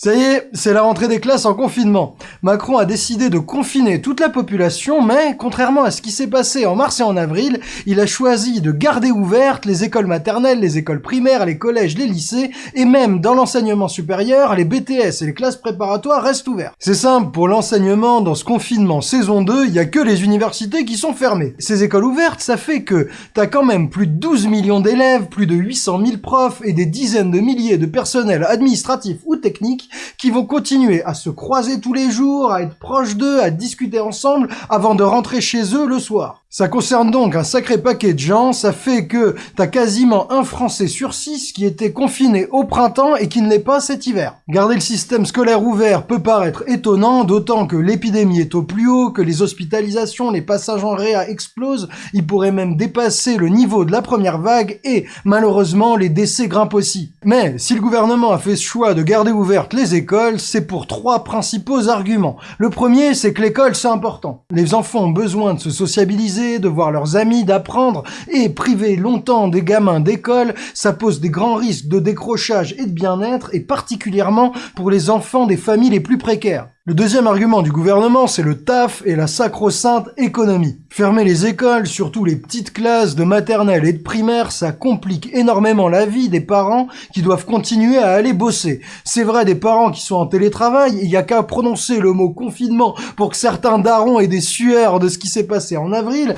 Ça y est, c'est la rentrée des classes en confinement. Macron a décidé de confiner toute la population, mais contrairement à ce qui s'est passé en mars et en avril, il a choisi de garder ouvertes les écoles maternelles, les écoles primaires, les collèges, les lycées, et même dans l'enseignement supérieur, les BTS et les classes préparatoires restent ouvertes. C'est simple, pour l'enseignement dans ce confinement saison 2, il y a que les universités qui sont fermées. Ces écoles ouvertes, ça fait que t'as quand même plus de 12 millions d'élèves, plus de 800 000 profs et des dizaines de milliers de personnels administratifs ou techniques qui vont continuer à se croiser tous les jours, à être proches d'eux, à discuter ensemble avant de rentrer chez eux le soir. Ça concerne donc un sacré paquet de gens, ça fait que t'as quasiment un Français sur six qui était confiné au printemps et qui ne l'est pas cet hiver. Garder le système scolaire ouvert peut paraître étonnant, d'autant que l'épidémie est au plus haut, que les hospitalisations, les passages en réa explosent, il pourrait même dépasser le niveau de la première vague et, malheureusement, les décès grimpent aussi. Mais, si le gouvernement a fait ce choix de garder ouvertes les écoles, c'est pour trois principaux arguments. Le premier, c'est que l'école, c'est important. Les enfants ont besoin de se sociabiliser de voir leurs amis, d'apprendre, et priver longtemps des gamins d'école, ça pose des grands risques de décrochage et de bien-être, et particulièrement pour les enfants des familles les plus précaires. Le deuxième argument du gouvernement, c'est le taf et la sacro-sainte économie. Fermer les écoles, surtout les petites classes de maternelle et de primaire, ça complique énormément la vie des parents qui doivent continuer à aller bosser. C'est vrai des parents qui sont en télétravail, il y a qu'à prononcer le mot confinement pour que certains darons aient des sueurs de ce qui s'est passé en avril.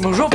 Bonjour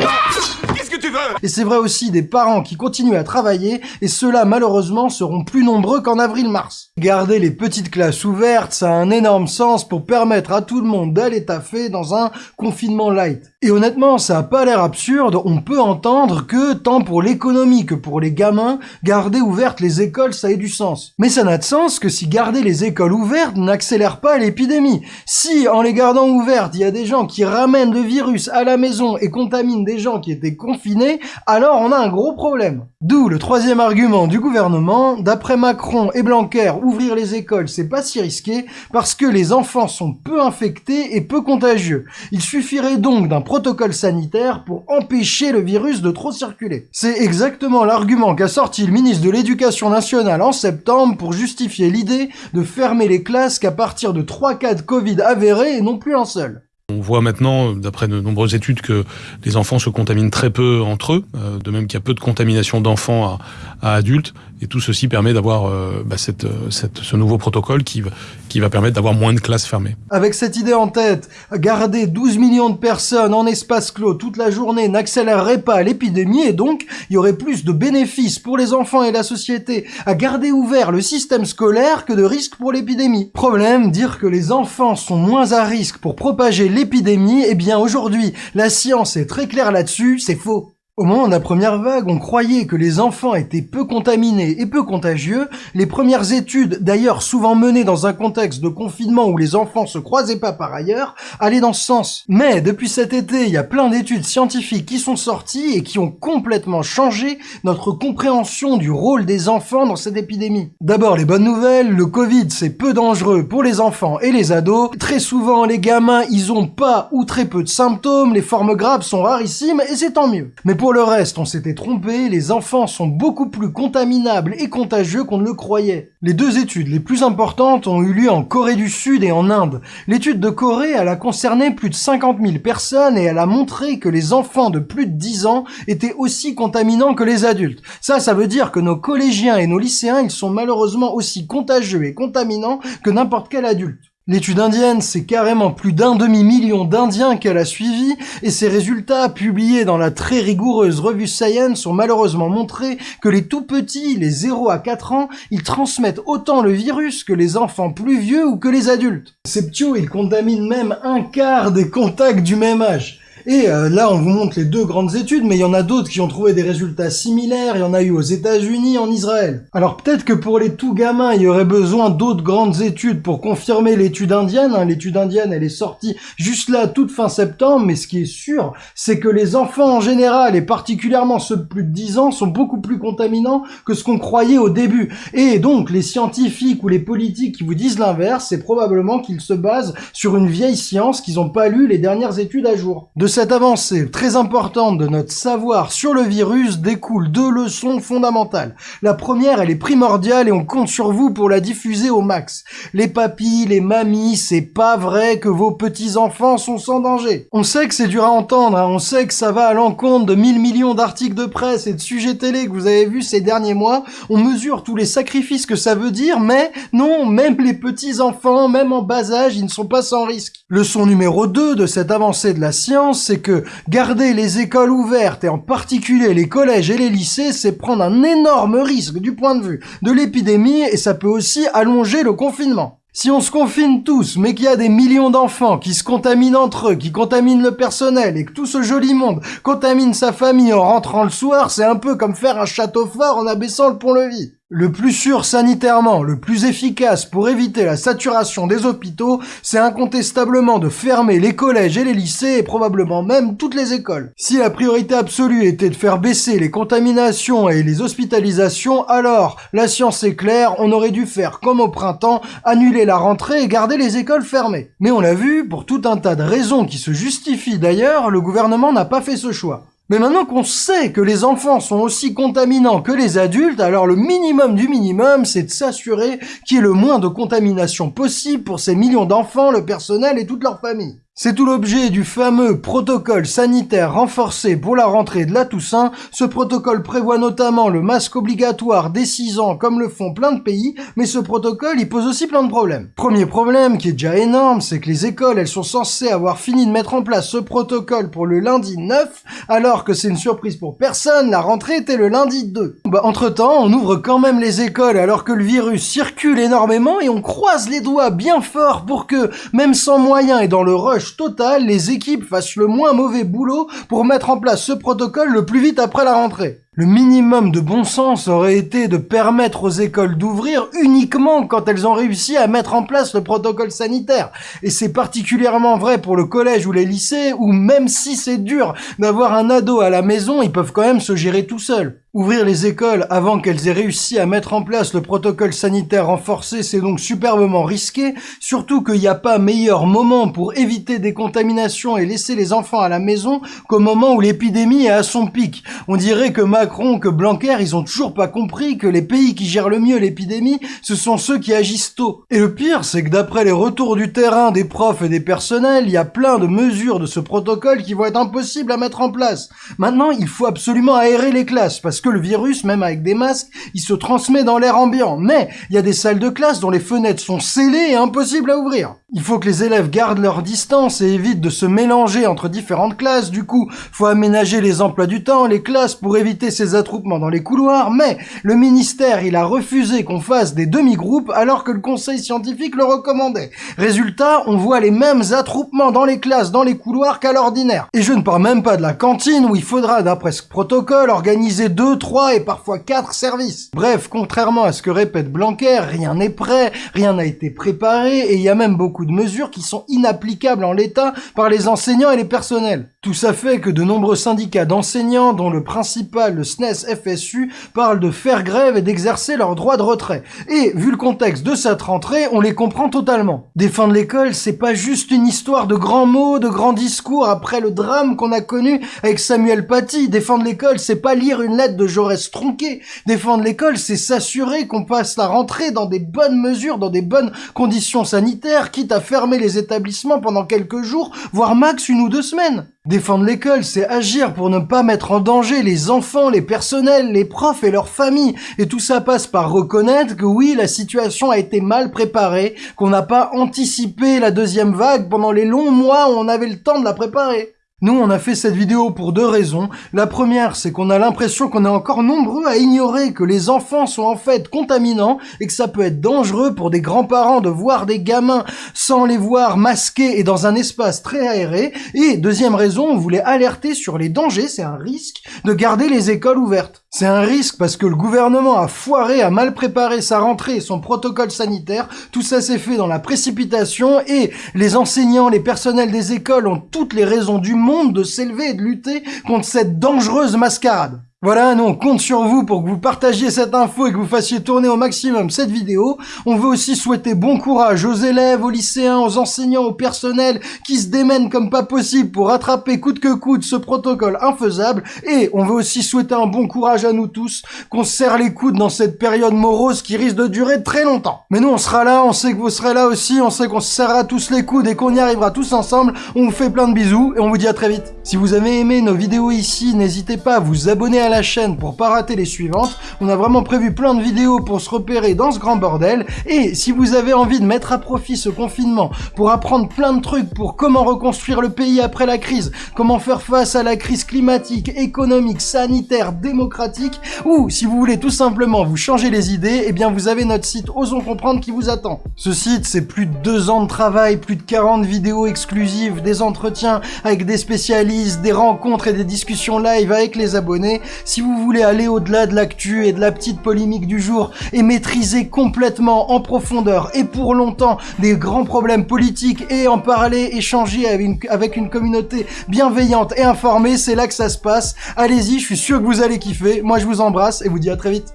et c'est vrai aussi des parents qui continuent à travailler, et ceux-là malheureusement seront plus nombreux qu'en avril-mars. Garder les petites classes ouvertes, ça a un énorme sens pour permettre à tout le monde d'aller taffer dans un confinement light. Et honnêtement, ça a pas l'air absurde, on peut entendre que, tant pour l'économie que pour les gamins, garder ouvertes les écoles, ça ait du sens. Mais ça n'a de sens que si garder les écoles ouvertes n'accélère pas l'épidémie. Si, en les gardant ouvertes, il y a des gens qui ramènent le virus à la maison et contaminent des gens qui étaient confinés, alors on a un gros problème. D'où le troisième argument du gouvernement, d'après Macron et Blanquer, ouvrir les écoles c'est pas si risqué, parce que les enfants sont peu infectés et peu contagieux. Il suffirait donc d'un protocole sanitaire pour empêcher le virus de trop circuler. C'est exactement l'argument qu'a sorti le ministre de l'Éducation nationale en septembre pour justifier l'idée de fermer les classes qu'à partir de 3 cas de Covid avérés et non plus un seul. On voit maintenant, d'après de nombreuses études, que les enfants se contaminent très peu entre eux, euh, de même qu'il y a peu de contamination d'enfants à, adultes. Et tout ceci permet d'avoir euh, bah, cette, cette, ce nouveau protocole qui, qui va permettre d'avoir moins de classes fermées. Avec cette idée en tête, garder 12 millions de personnes en espace clos toute la journée n'accélérerait pas l'épidémie et donc il y aurait plus de bénéfices pour les enfants et la société à garder ouvert le système scolaire que de risques pour l'épidémie. Problème, dire que les enfants sont moins à risque pour propager l'épidémie, eh bien aujourd'hui, la science est très claire là-dessus, c'est faux. Au moment de la première vague, on croyait que les enfants étaient peu contaminés et peu contagieux. Les premières études, d'ailleurs souvent menées dans un contexte de confinement où les enfants se croisaient pas par ailleurs, allaient dans ce sens. Mais depuis cet été, il y a plein d'études scientifiques qui sont sorties et qui ont complètement changé notre compréhension du rôle des enfants dans cette épidémie. D'abord, les bonnes nouvelles, le Covid c'est peu dangereux pour les enfants et les ados. Très souvent, les gamins, ils ont pas ou très peu de symptômes, les formes graves sont rarissimes et c'est tant mieux. Pour le reste, on s'était trompé, les enfants sont beaucoup plus contaminables et contagieux qu'on ne le croyait. Les deux études les plus importantes ont eu lieu en Corée du Sud et en Inde. L'étude de Corée, elle a concerné plus de 50 000 personnes et elle a montré que les enfants de plus de 10 ans étaient aussi contaminants que les adultes. Ça, ça veut dire que nos collégiens et nos lycéens, ils sont malheureusement aussi contagieux et contaminants que n'importe quel adulte. L'étude indienne, c'est carrément plus d'un demi-million d'Indiens qu'elle a suivi, et ses résultats, publiés dans la très rigoureuse revue Science, ont malheureusement montré que les tout petits, les 0 à 4 ans, ils transmettent autant le virus que les enfants plus vieux ou que les adultes. Septio, ils contaminent même un quart des contacts du même âge. Et euh, là, on vous montre les deux grandes études, mais il y en a d'autres qui ont trouvé des résultats similaires. Il y en a eu aux États-Unis, en Israël. Alors peut-être que pour les tout gamins, il y aurait besoin d'autres grandes études pour confirmer l'étude indienne. Hein. L'étude indienne, elle est sortie juste là, toute fin septembre. Mais ce qui est sûr, c'est que les enfants en général, et particulièrement ceux de plus de 10 ans, sont beaucoup plus contaminants que ce qu'on croyait au début. Et donc, les scientifiques ou les politiques qui vous disent l'inverse, c'est probablement qu'ils se basent sur une vieille science qu'ils n'ont pas lu les dernières études à jour. Cette avancée très importante de notre savoir sur le virus découlent deux leçons fondamentales. La première, elle est primordiale et on compte sur vous pour la diffuser au max. Les papis, les mamies, c'est pas vrai que vos petits-enfants sont sans danger. On sait que c'est dur à entendre, hein. on sait que ça va à l'encontre de 1000 millions d'articles de presse et de sujets télé que vous avez vus ces derniers mois. On mesure tous les sacrifices que ça veut dire, mais non, même les petits-enfants, même en bas âge, ils ne sont pas sans risque. Leçon numéro 2 de cette avancée de la science, c'est que garder les écoles ouvertes et en particulier les collèges et les lycées, c'est prendre un énorme risque du point de vue de l'épidémie et ça peut aussi allonger le confinement. Si on se confine tous, mais qu'il y a des millions d'enfants qui se contaminent entre eux, qui contaminent le personnel, et que tout ce joli monde contamine sa famille en rentrant le soir, c'est un peu comme faire un château fort en abaissant le pont-levis. Le plus sûr sanitairement, le plus efficace pour éviter la saturation des hôpitaux, c'est incontestablement de fermer les collèges et les lycées et probablement même toutes les écoles. Si la priorité absolue était de faire baisser les contaminations et les hospitalisations, alors la science est claire, on aurait dû faire comme au printemps, annuler la rentrée et garder les écoles fermées. Mais on l'a vu, pour tout un tas de raisons qui se justifient d'ailleurs, le gouvernement n'a pas fait ce choix. Mais maintenant qu'on sait que les enfants sont aussi contaminants que les adultes, alors le minimum du minimum, c'est de s'assurer qu'il y ait le moins de contamination possible pour ces millions d'enfants, le personnel et toute leur famille. C'est tout l'objet du fameux protocole sanitaire renforcé pour la rentrée de la Toussaint. Ce protocole prévoit notamment le masque obligatoire dès 6 ans comme le font plein de pays, mais ce protocole il pose aussi plein de problèmes. Premier problème qui est déjà énorme, c'est que les écoles elles sont censées avoir fini de mettre en place ce protocole pour le lundi 9, alors que c'est une surprise pour personne, la rentrée était le lundi 2. Bah, entre temps, on ouvre quand même les écoles alors que le virus circule énormément et on croise les doigts bien fort pour que, même sans moyens et dans le rush total, les équipes fassent le moins mauvais boulot pour mettre en place ce protocole le plus vite après la rentrée. Le minimum de bon sens aurait été de permettre aux écoles d'ouvrir uniquement quand elles ont réussi à mettre en place le protocole sanitaire. Et c'est particulièrement vrai pour le collège ou les lycées où même si c'est dur d'avoir un ado à la maison, ils peuvent quand même se gérer tout seuls. Ouvrir les écoles avant qu'elles aient réussi à mettre en place le protocole sanitaire renforcé, c'est donc superbement risqué, surtout qu'il n'y a pas meilleur moment pour éviter des contaminations et laisser les enfants à la maison qu'au moment où l'épidémie est à son pic. On dirait que Macron, que Blanquer, ils ont toujours pas compris que les pays qui gèrent le mieux l'épidémie, ce sont ceux qui agissent tôt. Et le pire, c'est que d'après les retours du terrain des profs et des personnels, il y a plein de mesures de ce protocole qui vont être impossibles à mettre en place. Maintenant, il faut absolument aérer les classes, parce que le virus, même avec des masques, il se transmet dans l'air ambiant. Mais il y a des salles de classe dont les fenêtres sont scellées et impossibles à ouvrir. Il faut que les élèves gardent leur distance et évitent de se mélanger entre différentes classes. Du coup, faut aménager les emplois du temps, les classes pour éviter ces attroupements dans les couloirs. Mais le ministère, il a refusé qu'on fasse des demi-groupes alors que le conseil scientifique le recommandait. Résultat, on voit les mêmes attroupements dans les classes, dans les couloirs qu'à l'ordinaire. Et je ne parle même pas de la cantine où il faudra, d'après ce protocole, organiser deux, trois et parfois quatre services. Bref, contrairement à ce que répète Blanquer, rien n'est prêt, rien n'a été préparé et il y a même beaucoup de mesures qui sont inapplicables en l'état par les enseignants et les personnels. Tout ça fait que de nombreux syndicats d'enseignants, dont le principal, le SNES FSU, parlent de faire grève et d'exercer leur droit de retrait. Et, vu le contexte de cette rentrée, on les comprend totalement. Défendre l'école, c'est pas juste une histoire de grands mots, de grands discours après le drame qu'on a connu avec Samuel Paty. Défendre l'école, c'est pas lire une lettre de Jaurès tronqué. Défendre l'école, c'est s'assurer qu'on passe la rentrée dans des bonnes mesures, dans des bonnes conditions sanitaires, quitte à fermer les établissements pendant quelques jours, voire max une ou deux semaines. Défendre l'école, c'est agir pour ne pas mettre en danger les enfants, les personnels, les profs et leurs familles. Et tout ça passe par reconnaître que oui, la situation a été mal préparée, qu'on n'a pas anticipé la deuxième vague pendant les longs mois où on avait le temps de la préparer. Nous, on a fait cette vidéo pour deux raisons. La première, c'est qu'on a l'impression qu'on est encore nombreux à ignorer que les enfants sont en fait contaminants et que ça peut être dangereux pour des grands-parents de voir des gamins sans les voir masqués et dans un espace très aéré. Et deuxième raison, on voulait alerter sur les dangers, c'est un risque, de garder les écoles ouvertes. C'est un risque parce que le gouvernement a foiré, a mal préparé sa rentrée et son protocole sanitaire. Tout ça s'est fait dans la précipitation et les enseignants, les personnels des écoles ont toutes les raisons du monde de s'élever et de lutter contre cette dangereuse mascarade. Voilà, nous on compte sur vous pour que vous partagiez cette info et que vous fassiez tourner au maximum cette vidéo. On veut aussi souhaiter bon courage aux élèves, aux lycéens, aux enseignants, au personnel qui se démènent comme pas possible pour rattraper coûte que coûte ce protocole infaisable. Et on veut aussi souhaiter un bon courage à nous tous, qu'on serre les coudes dans cette période morose qui risque de durer très longtemps. Mais nous on sera là, on sait que vous serez là aussi, on sait qu'on se tous les coudes et qu'on y arrivera tous ensemble. On vous fait plein de bisous et on vous dit à très vite. Si vous avez aimé nos vidéos ici, n'hésitez pas à vous abonner à chaîne pour pas rater les suivantes. On a vraiment prévu plein de vidéos pour se repérer dans ce grand bordel. Et si vous avez envie de mettre à profit ce confinement pour apprendre plein de trucs pour comment reconstruire le pays après la crise, comment faire face à la crise climatique, économique, sanitaire, démocratique, ou si vous voulez tout simplement vous changer les idées, eh bien vous avez notre site Osons Comprendre qui vous attend. Ce site, c'est plus de deux ans de travail, plus de 40 vidéos exclusives, des entretiens avec des spécialistes, des rencontres et des discussions live avec les abonnés. Si vous voulez aller au-delà de l'actu et de la petite polémique du jour et maîtriser complètement en profondeur et pour longtemps des grands problèmes politiques et en parler, échanger avec une, communauté bienveillante et informée, c'est là que ça se passe. Allez-y, je suis sûr que vous allez kiffer. Moi, je vous embrasse et vous dis à très vite.